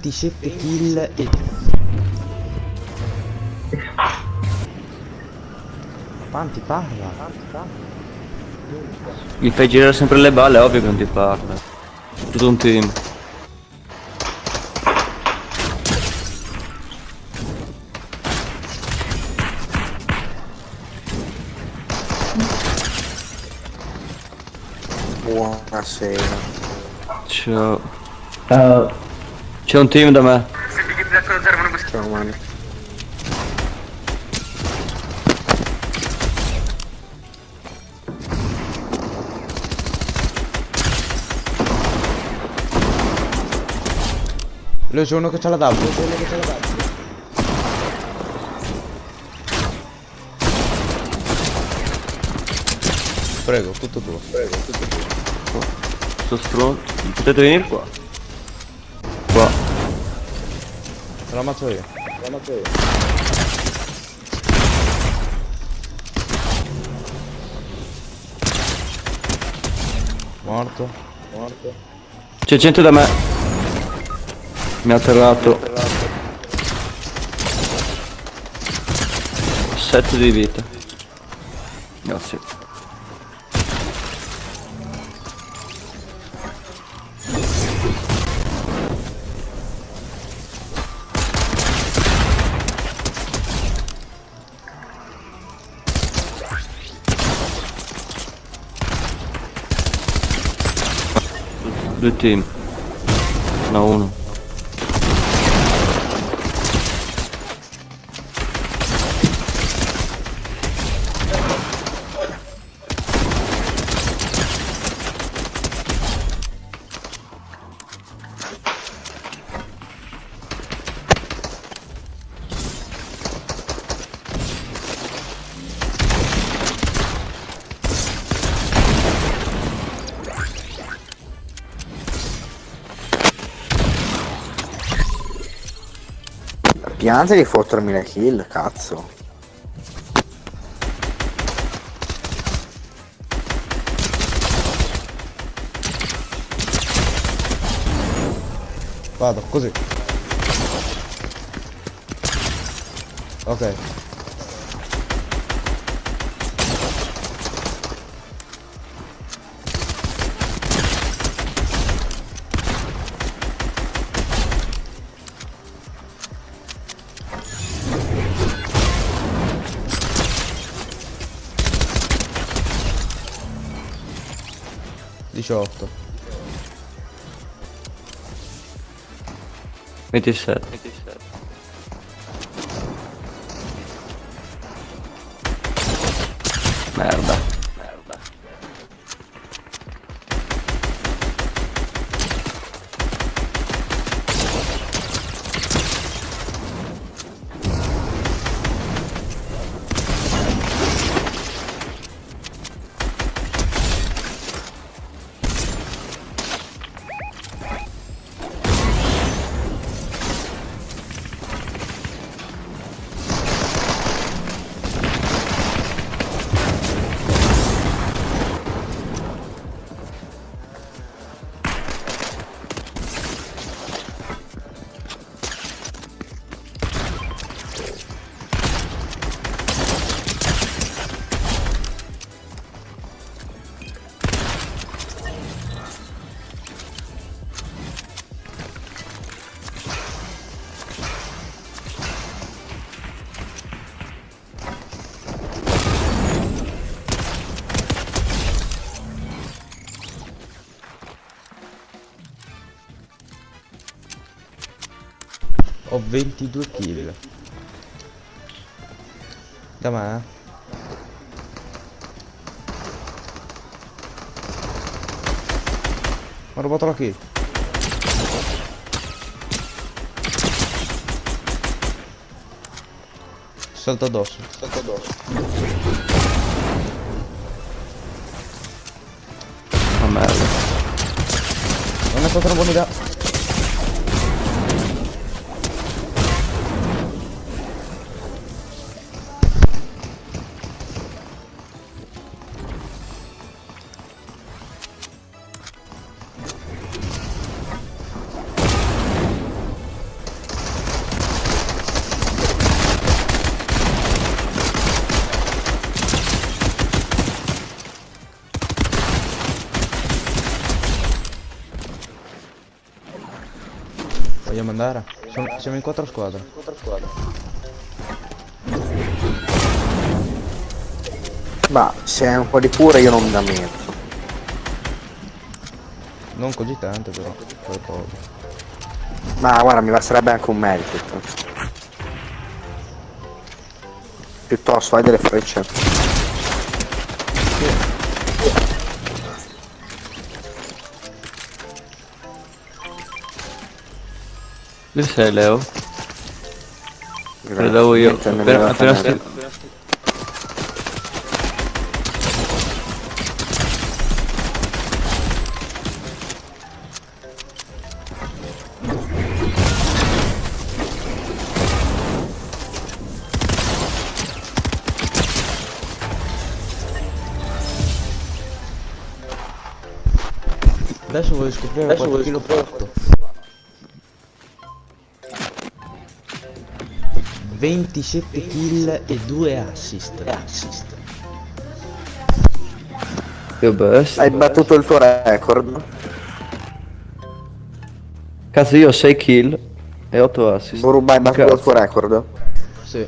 27 kill e... Quanti parla? Gli fai girare sempre le balle, è ovvio che non ti parla. Tutto un team. Buonasera. Ciao. Ciao. C'è un team da me. Ciao mani. Lo c'è uno che c'ha la W. c'è uno che c'ha la W. Prego, tutto tuo. Prego, tutto tuo. Sto stronzo. Potete venire. Qua. Te la ammazzo io. Te la ammazzo io. Morto. Morto. C'è gente da me. Mi ha atterrato. 7 di vita. Grazie. Due team. No, uno. Piante di fottermi le kill, cazzo. Vado, così. Ok. 18 27 27 Ho 22 kill. Da me? eh? Ho rubato la kill. Salto addosso. Salto addosso. Ma merda. Non è stata una buona idea. Vogliamo andare? Sono- siamo in quattro squadre. Ma se è un po' di cura io non mi lamento. Non così tante però. Qualcosa. Ma guarda, mi basterebbe anche un medikit. Piuttosto, hai delle frecce. Yo se leo. Pero luego yo. Espera, espera, espera. Дальше вы. 27 kill e 2 assist. Io bestia. Hai battuto il tuo record. Cazzo io ho 6 kill e 8 assist. Boruba hai battuto il tuo record. Sì.